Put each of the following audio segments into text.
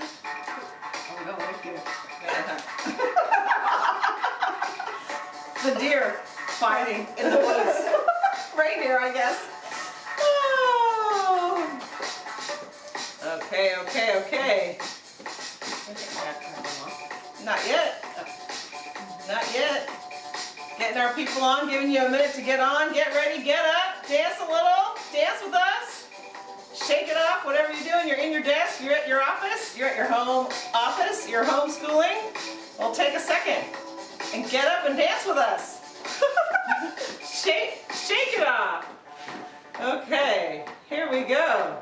Oh no, thank you. the deer fighting in the woods. Reindeer, I guess. Oh. Okay, okay, okay. Not yet. Not yet. Getting our people on, giving you a minute to get on. Get ready, get up, dance a little, dance with us. Shake it off, whatever you're doing. You're in your desk, you're at your office, you're at your home office, you're homeschooling. Well, take a second and get up and dance with us. shake, shake it off. Okay, here we go.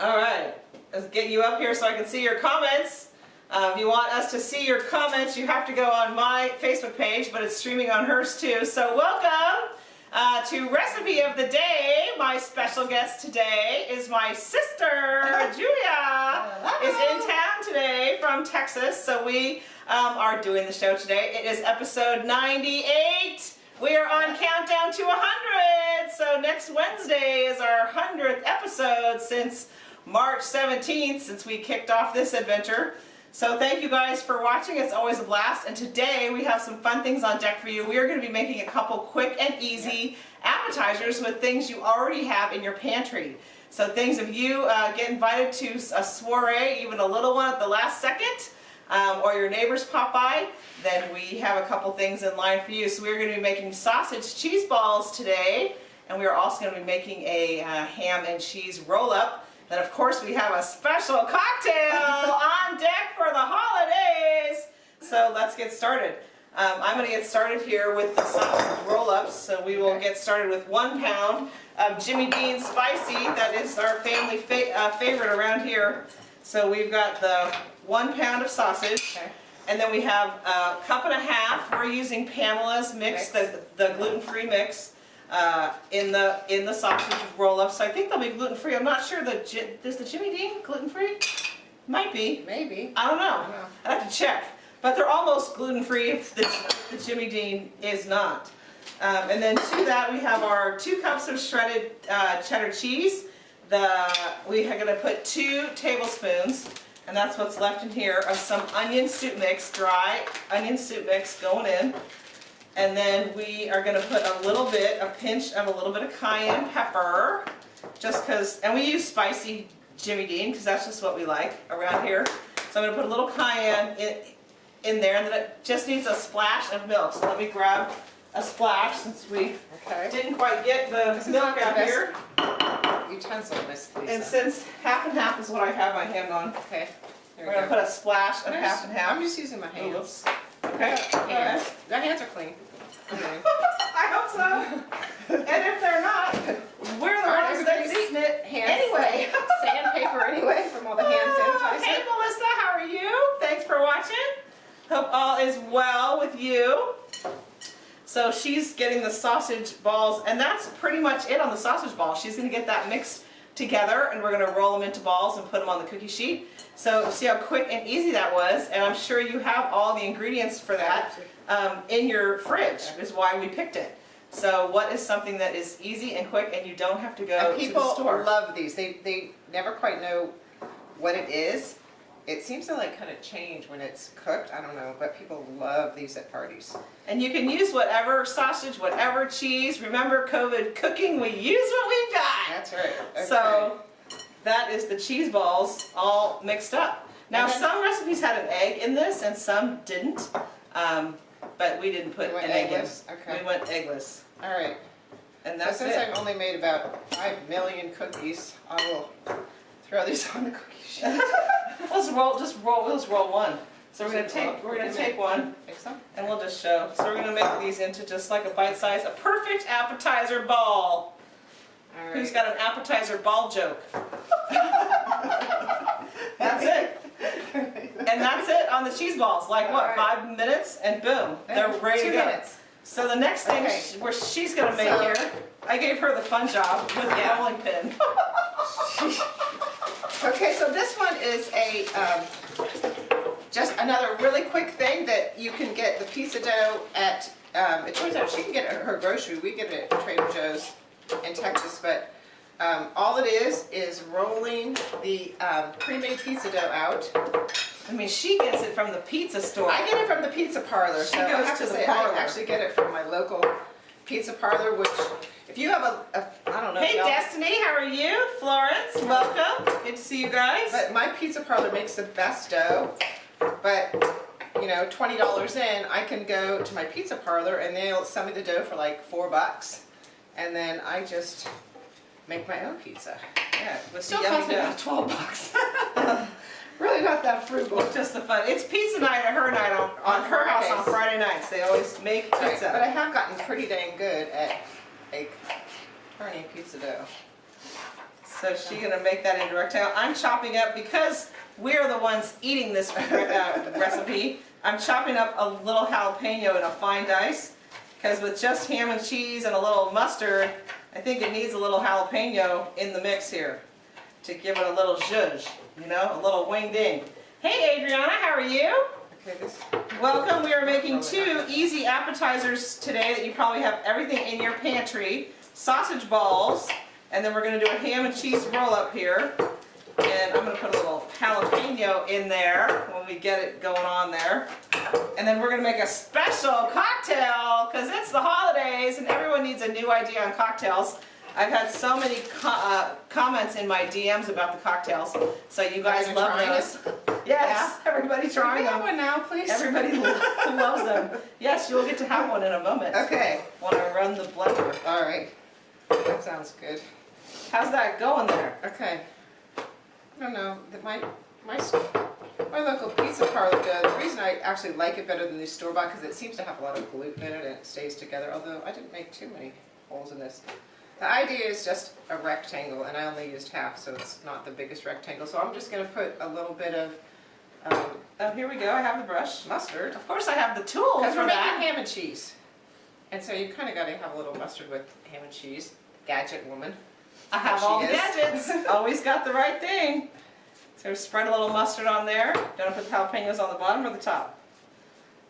All right, let's get you up here so I can see your comments. Uh, if you want us to see your comments, you have to go on my Facebook page, but it's streaming on hers too. So welcome uh, to Recipe of the Day. My special guest today is my sister, Julia, is in town today from Texas. So we um, are doing the show today. It is episode 98. We are on countdown to 100. So next Wednesday is our 100th episode since March 17th, since we kicked off this adventure. So thank you guys for watching. It's always a blast. And today we have some fun things on deck for you. We are going to be making a couple quick and easy appetizers with things you already have in your pantry. So things if you uh, get invited to a soiree, even a little one at the last second, um, or your neighbors pop by, then we have a couple things in line for you. So we're going to be making sausage cheese balls today. And we are also going to be making a uh, ham and cheese roll-up. Then of course we have a special cocktail on deck for the holidays. So let's get started. Um, I'm going to get started here with the sausage roll-ups. So we will get started with one pound of Jimmy Dean Spicy. That is our family fa uh, favorite around here. So we've got the one pound of sausage. Okay. And then we have a cup and a half. We're using Pamela's mix, the, the gluten-free mix uh, in the in the sausage roll-up. So I think they'll be gluten-free. I'm not sure that is the Jimmy Dean gluten-free? Might be. Maybe. I don't know. I don't know. I have to check. But they're almost gluten-free if the, the Jimmy Dean is not. Um, and then to that we have our two cups of shredded uh, cheddar cheese. The we are going to put two tablespoons, and that's what's left in here, of some onion soup mix, dry onion soup mix going in. And then we are going to put a little bit, a pinch of a little bit of cayenne pepper, just because, and we use spicy Jimmy Dean because that's just what we like around here. So I'm going to put a little cayenne in, in there, and then it just needs a splash of milk. So let me grab a splash since we Okay. didn't quite get the This milk out here. Utensil, Miss Lisa. And since half and half is what I have my hand on, okay. There we're we going to put a splash of half and half. I'm just using my hands. whoops. Okay. The hands are clean. Okay. I hope so. And if they're not, we're the ones that's eating it Hands. anyway. Sandpaper anyway from all the hand Oh, Hey. Melissa, how are you? Thanks for watching. Hope all is well with you. So she's getting the sausage balls, and that's pretty much it on the sausage ball. She's going to get that mixed together, and we're going to roll them into balls and put them on the cookie sheet. So see how quick and easy that was, and I'm sure you have all the ingredients for that um, in your fridge, is why we picked it. So what is something that is easy and quick, and you don't have to go And to the store? people love these. They, they never quite know what it is. It seems to like kind of change when it's cooked. I don't know, but people love these at parties. And you can use whatever sausage, whatever cheese. Remember COVID cooking, we use what we've got. That's right. Okay. So that is the cheese balls all mixed up. Now then- some recipes had an egg in this and some didn't. Um, but we didn't put went an egg eggless? in. Okay. We went eggless. All right. And So that's since it. I've only made about five million cookies, I will throw these on the cookie sheet. Let's roll, just roll, just roll one. So we're gonna take, we're gonna take one and we'll just show. So we're gonna make these into just like a bite size, a perfect appetizer ball. All Who's right. got an appetizer ball joke? That's it. And that's it on the cheese balls. Like what, Alright. five minutes and boom, they're ready two to go. minutes. So the next thing Okay. sh- where she's gonna make So- here, I gave her the fun job with the Yeah. rolling pin. Okay, so this one is a, um, just another really quick thing that you can get the pizza dough at, um, it turns out she can get it at her grocery, we get it at Trader Joe's in Texas, but Um, all it is, is rolling the um, pre-made pizza dough out. I mean, she gets it from the pizza store. I get it from the pizza parlor, so She I goes have to to the say, parlor. I actually get it from my local pizza parlor, which, if you have a, a I don't know. Hey Destiny, how are you? Florence, welcome. Good to see you guys. But my pizza parlor makes the best dough, but, you know, twenty dollars in, I can go to my pizza parlor and they'll send me the dough for like four bucks. And then I just make my own pizza. yeah, with Still costs me about twelve bucks. Really not that frugal. Just the fun. It's pizza night at her night on, on On her house on Friday nights. They always make Right, pizza. But I have gotten pretty dang good at like turning pizza dough. So she's gonna make that in direct tail. I'm chopping up because we're the ones eating this uh, recipe. I'm chopping up a little jalapeno in a fine dice because with just ham and cheese and a little mustard, I think it needs a little jalapeno in the mix here to give it a little zhuzh, you know, a little wing ding. Hey Adriana, how are you? Okay, this, Welcome. We are making two easy appetizers today that you probably have everything in your pantry. Sausage balls, and then we're going to do a ham and cheese roll up here. And I'm going to put a little jalapeno in there when we get it going on there. And then we're going to make a special cocktail because it's the holidays and everyone needs a new idea on cocktails. I've had so many co uh, comments in my DMs about the cocktails, so you guys love those. Yes, everybody trying them. one now, please? Everybody loves them. Yes, you'll get to have one in a moment Okay, when I run the blender. all right. That sounds good. How's that going there? Okay. I don't know, my, my, my local pizza parlor does, the reason I actually like it better than the store-bought, because it seems to have a lot of gluten in it and it stays together, although I didn't make too many holes in this. The idea is just a rectangle, and I only used half, so it's not the biggest rectangle, so I'm just gonna put a little bit of, um, Oh, here we go. I have the brush. mustard. Of course, I have the tools Because we're making ham and cheese. And so you kinda gotta have a little mustard with ham and cheese. Gadget woman. I have all the gadgets. Always got the right thing. So spread a little mustard on there. Don't put the jalapenos on the bottom or the top.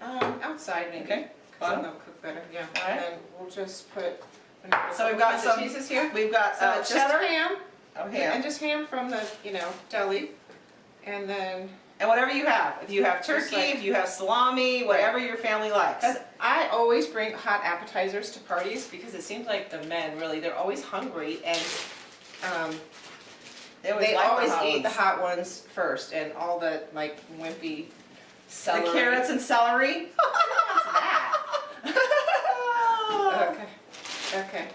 Um, outside maybe. Okay. Bottom. they'll cook better, yeah. Alright. And then we'll just put. So we've got some- cheeses here. We've got So uh, just cheddar. ham, Oh, and just ham from the, you know, deli. And then, And whatever you have. If you have turkey, like- if you have salami, whatever your family likes. I always bring hot appetizers to parties because it seems like the men really, they're always hungry and, um, They always, they like always hot eat the hot ones first and all the like wimpy celery. The carrots and celery. What's that? Okay, okay.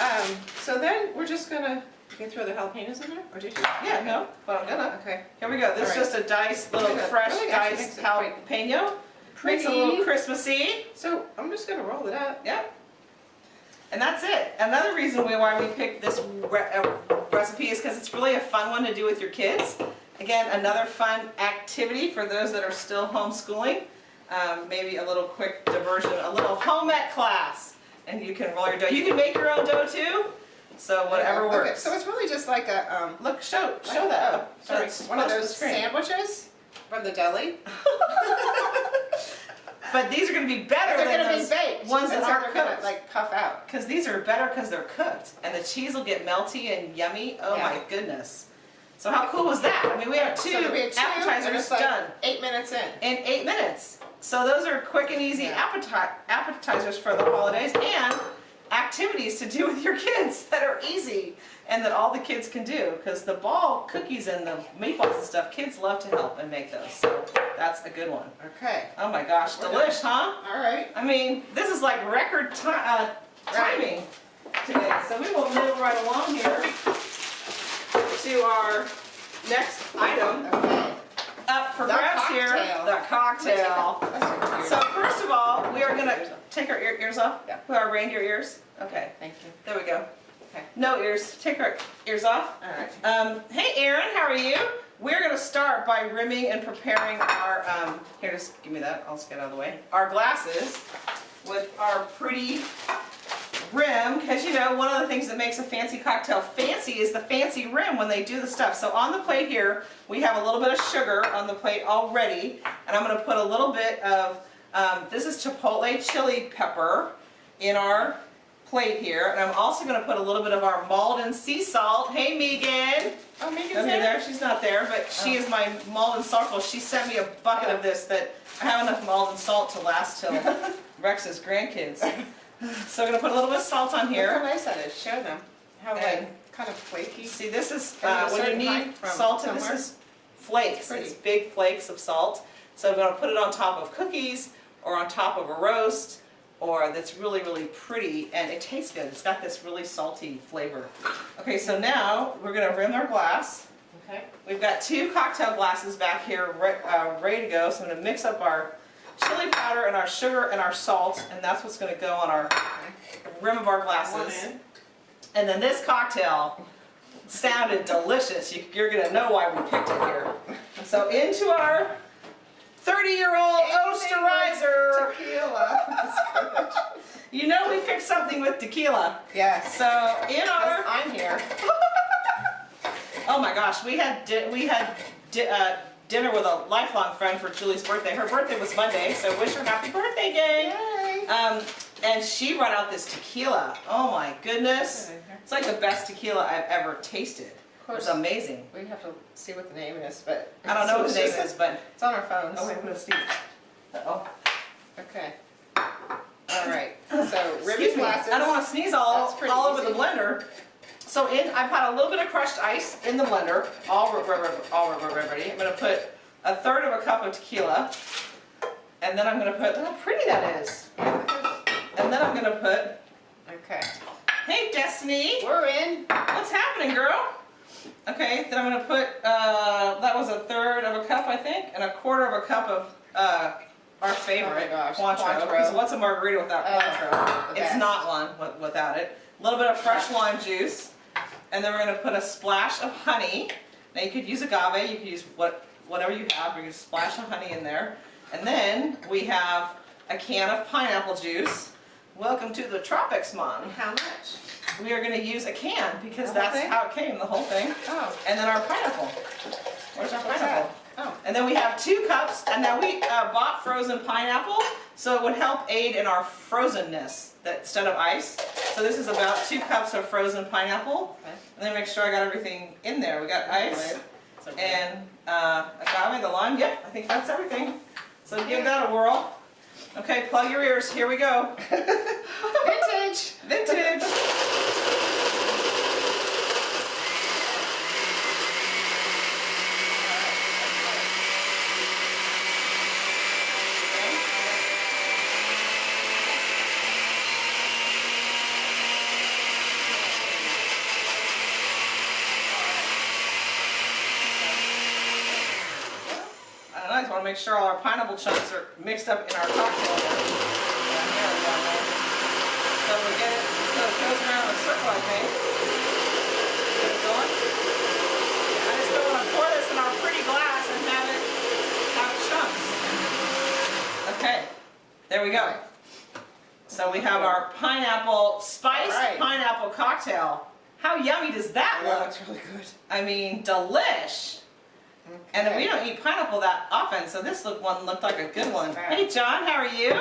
Um, so then we're just gonna, you can throw the jalapenos in there, or did you? Yeah, no, but I'm gonna. Okay. Here we go. This is All right. just a diced, little fresh Really actually diced makes jalapeno. Makes it a little Pretty. Christmassy. So I'm just gonna roll it up. Yep. And that's it. Another reason we- why we picked this re uh, recipe is because it's really a fun one to do with your kids. Again, another fun activity for those that are still homeschooling. Um, maybe a little quick diversion, a little home ec class. And you can roll your dough. You can make your own dough too. So whatever Okay, works. so it's really just like a, um, Look, show, like- show that. oh, sorry, That's one of close to the those sandwiches from the deli. But these are going to be better They're than gonna be those baked. ones that so aren't they're gonna like puff out. Because these are better because they're cooked, and the cheese will get melty and yummy. Oh Yeah. my goodness! So how cool was that? I mean, we have two So we had two, appetizers like done Eight minutes in. in eight minutes. So those are quick and easy Yeah. appeti- appetizers for the holidays and activities to do with your kids that are easy and that all the kids can do. Because the ball cookies and the meatballs and stuff, kids love to help and make those. So that's a good one. Okay, Oh my gosh, We're delish, huh? all right. I mean, this is like record ti- uh, timing today. So we will move right along here to our next item Okay. up for The grabs here, the cocktail. Let's take a- let's So first of all, we are gonna take our ear- ears off. Yeah. Put our reindeer ears. Okay, Thank you. there we go. Okay. No ears. Take our ears off. All right. Um, hey Aaron, how are you? We're gonna start by rimming and preparing our, um, here, just give me that, I'll just get out of the way. Our glasses with our pretty rim, because you know, one of the things that makes a fancy cocktail fancy is the fancy rim when they do the stuff. So on the plate here, we have a little bit of sugar on the plate already, and I'm gonna put a little bit of, um, this is chipotle chili pepper in our plate here, and I'm also gonna put a little bit of our Maldon sea salt. Hey Megan! Oh, Megan's Over there? she's not there, but she Oh. is my Maldon Circle. She sent me a bucket of this that I have enough Maldon salt to last till Rex's grandkids. So I'm gonna put a little bit of salt on Look how here. nice that is. Show them. How And- like kind of flaky. See, this is, uh, when you need from salted, this is flakes. Pretty. It's big flakes of salt. So I'm gonna put it on top of cookies or on top of a roast or that's really, really pretty and it tastes good. It's got this really salty flavor. Okay, so now we're gonna rim our glass. Okay. We've got two cocktail glasses back here re- uh, ready to go. So I'm gonna mix up our chili powder and our sugar and our salt and that's what's gonna go on our rim of our glasses. And then this cocktail sounded delicious. You, you're gonna know why we picked it here. So into our 30-year-old Anything Osterizer. Tequila. You know we picked something with tequila. Yes. So in our, I'm here. oh my gosh, we had di- we had di- uh, dinner with a lifelong friend for Julie's birthday. Her birthday was Monday, so wish her happy birthday, gang. Yay. Um, and she brought out this tequila. Oh my goodness. It's like the best tequila I've ever tasted. Of It was course, amazing. we have to see what the name is, but. I don't know what the name is, but It's on our phones. oh wait, I'm gonna sneeze. Uh-oh. Okay. All right, so ribbon glasses. I don't want to sneeze all, all over the blender. So in, I put a little bit of crushed ice in the blender, all all ready. I'm gonna put a third of a cup of tequila, and then I'm gonna put, look how pretty that is. And then I'm gonna put, Okay, hey Destiny, we're in. what's happening, girl? Okay, then I'm gonna put, uh, that was a third of a cup, I think, and a quarter of a cup of, uh, our favorite, Oh gosh, Cointreau. Because what's a margarita without Oh, Cointreau? the It's best. not one without it. A little bit of fresh lime juice, and then we're gonna put a splash of honey. Now you could use agave, you could use what whatever you have. We're gonna splash of honey in there, and then we have a can of pineapple juice. Welcome to the tropics, mom. How much? We are gonna use a can because that's thing? how it came, the whole thing. Oh, And then our pineapple. Where's our what's pineapple? that? Oh, And then we have two cups, and now we uh, bought frozen pineapple, so it would help aid in our frozenness that instead of ice. So this is about two cups of frozen pineapple. okay. And then make sure I got everything in there. We got ice Right. So good. and uh, agave, the lime. Yep, I think that's everything. So give that a whirl. Okay, plug your ears. Here we go. Vintage. Vintage. I don't know, I just want to make sure all our pineapple chunks are mixed up in our cocktail. here. Down there and down there. So we get it, so it goes around in a circle, I think. Get it going. I just don't want to pour this in our pretty glass and have it have chunks. Okay, there we go. So we have our pineapple, spiced Alright. pineapple cocktail. How yummy does that That look? looks really good. I mean, delish. And Okay. we don't eat pineapple that often, so this look one looked like a good one. Right. Hey John, how are you?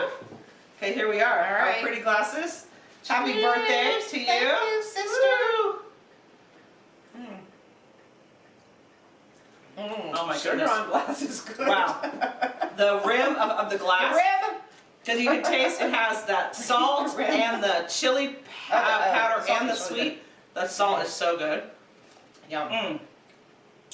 Okay, here we are. All right. Our pretty glasses. Happy Cheers. birthday to you. Thank you, sister. Woo. Mm. Oh my Sugar goodness. on glass is good. Wow. The rim of, of the glass. The rib. because you can taste it has that salt Rim. and the chili uh, powder salt and the is really sweet. The salt is so good. Yum. Mm,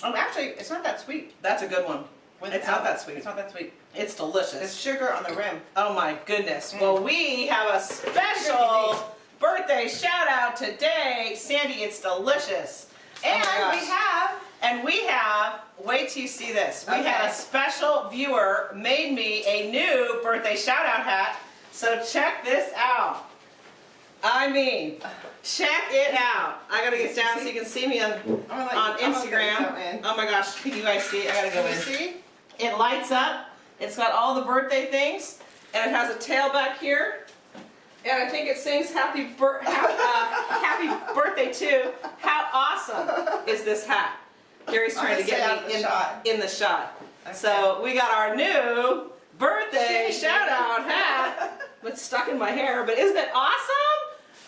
Oh, actually, it's not that sweet. that's a good one. With- It's not that sweet. It's not that sweet. It's delicious. sugar on the rim. Oh my goodness. Mm. Well, we have a special birthday shout out today. Sandy, it's delicious. Oh And gosh. we have And we have, wait till you see this. We had a special viewer made me a new birthday shout out hat. So check this out. I mean, check it out. I gotta get down so you can see me on, I'm gonna let on you- I'm gonna let you Instagram. in. Oh my gosh, can you guys see? I gotta go Can in. you see? It lights up. It's got all the birthday things, and it has a tail back here. And I think it sings "Happy bir- uh, Happy Birthday" too. How awesome is this hat? Gary's trying to get me in, shot. in the shot. Okay. So we got our new birthday shout out hat. It's stuck in my hair, but isn't it awesome?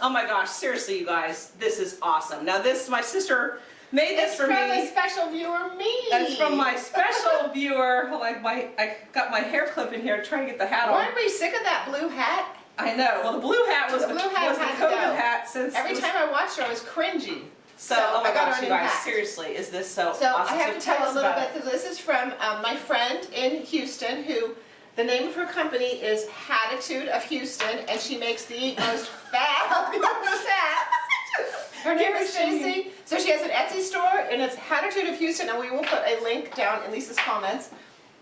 Oh my gosh, seriously, you guys, this is awesome. Now this, my sister made this It's for from me. a special viewer, me. That's from my special viewer. Like my, I got my hair clip in here trying to get the hat on. Weren't we sick of that blue hat? I know. Well, the blue hat was The blue hat was the to COVID hat since Every was- time I watched her, I was cringy. So, So, oh my I got gosh, you guys, hat. seriously, is this so, So awesome? I have to tell tell a little bit. it. This is from um, my friend in Houston, who the name of her company is Hatitude of Houston, and she makes the most fabulous hats. Her name is Give it to me. Stacy. So she has an Etsy store, and it's Hatitude of Houston, and we will put a link down in Lisa's comments.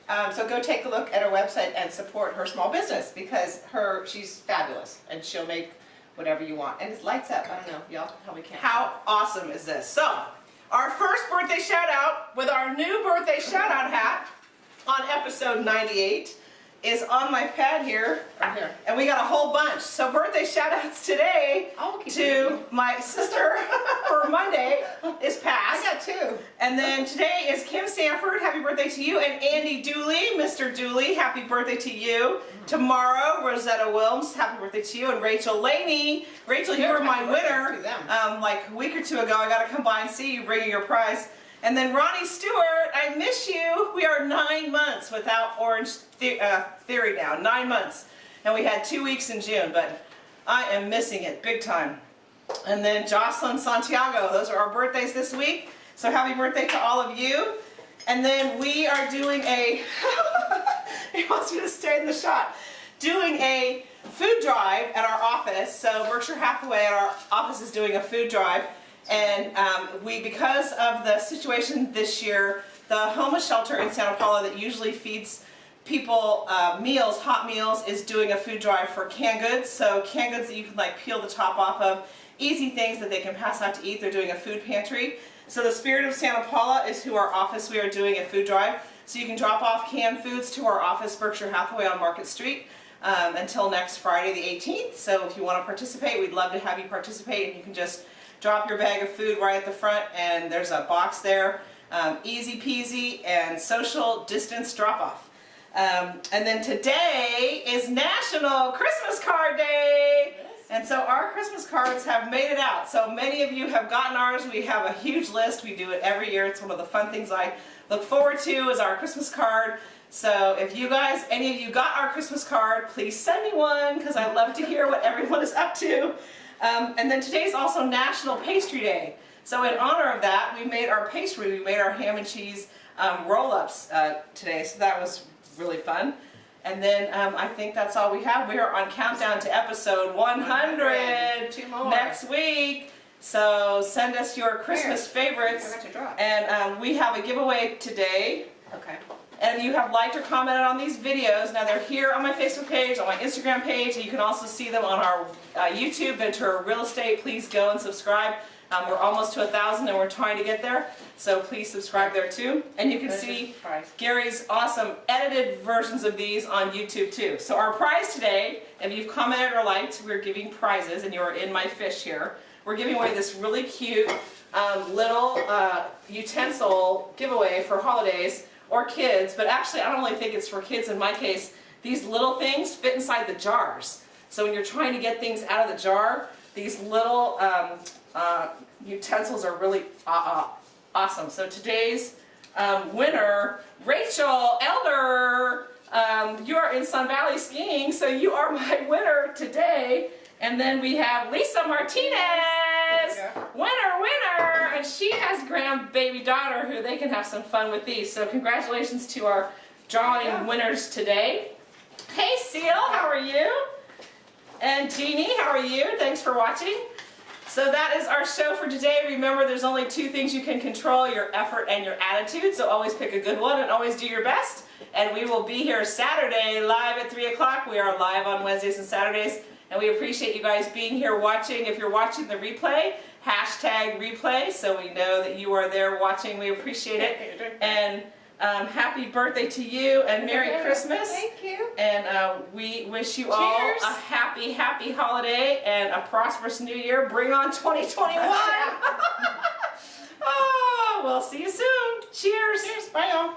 Um, so go take a look at her website and support her small business because her she's fabulous, and she'll make whatever you want. And it lights up. I don't know, y'all probably can't. How awesome is this? So, our first birthday shout out with our new birthday shout out hat on episode 98 is on my pad here. Right here. And we got a whole bunch. So birthday shout outs today to my sister for Monday is I got two. And then today is Kim Sanford, happy birthday to you, and Andy Dooley, Mr. Dooley, happy birthday to you. Tomorrow, Rosetta Wilms, happy birthday to you, and Rachel Laney. Rachel, you were my winner um, like a week or two ago. I got to come by and see you, bringing your prize. And then Ronnie Stewart, I miss you. We are nine months without Orange the- uh, Theory now, nine months. And we had two weeks in June, but I am missing it big time. And then Jocelyn Santiago, those are our birthdays this week. So happy birthday to all of you. And then we are doing a, he wants me to stay in the shot, doing a food drive at our office. So Berkshire Hathaway at our office is doing a food drive. And um, we, because of the situation this year, the homeless shelter in Santa Paula that usually feeds people uh, meals, hot meals, is doing a food drive for canned goods. So canned goods that you can like peel the top off of, easy things that they can pass out to eat. They're doing a food pantry. So the Spirit of Santa Paula is who our office we are doing a food drive. So you can drop off canned foods to our office, Berkshire Hathaway on Market Street, um, until next Friday the 18th. So if you want to participate, we'd love to have you participate, and you can just drop your bag of food right at the front, and there's a box there. Um, easy peasy and social distance drop off. Um, and then today is National Christmas Card Day. And so our Christmas cards have made it out. So many of you have gotten ours. We have a huge list. We do it every year. It's one of the fun things I look forward to is our Christmas card. So if you guys, any of you got our Christmas card, please send me one because I love to hear what everyone is up to. Um, and then today is also National Pastry Day. So in honor of that, we made our pastry. We made our ham and cheese um, roll-ups uh, today. So that was really fun. And then um, I think that's all we have. We are on countdown to episode 100 Two more. next week. So send us your Christmas favorites. forgot to draw. And um, we have a giveaway today. Okay. And you have liked or commented on these videos. Now they're here on my Facebook page, on my Instagram page, and you can also see them on our uh, YouTube, Ventura Real Estate. Please go and subscribe. Um, we're almost to a thousand and we're trying to get there. So please subscribe there too. And you can see. Gary's awesome edited versions of these on YouTube too. So our prize today, if you've commented or liked, we're giving prizes and you're in my fish here. We're giving away this really cute um, little uh, utensil giveaway for holidays or kids, but actually I don't really think it's for kids in my case. These little things fit inside the jars. So when you're trying to get things out of the jar, these little um, uh, utensils are really uh, uh, awesome. So today's um, winner, Rachel Elder, um, you are in Sun Valley skiing, so you are my winner today. And then we have Lisa Martinez, winner, winner, and she has grandbaby daughter who they can have some fun with these. So congratulations to our drawing Yeah. winners today. Hey Seal, how are you? And Jeannie, how are you? Thanks for watching. So that is our show for today. Remember, there's only two things you can control, your effort and your attitude. So always pick a good one and always do your best. And we will be here Saturday live at 3 o'clock. We are live on Wednesdays and Saturdays. And we appreciate you guys being here watching. If you're watching the replay, hashtag replay so we know that you are there watching. We appreciate it. And um, happy birthday to you and Merry Christmas. Thank you. And uh, we wish you all a happy, happy holiday and a prosperous new year. Bring on 2021. oh, we'll see you soon. Cheers. Cheers. Bye, y'all.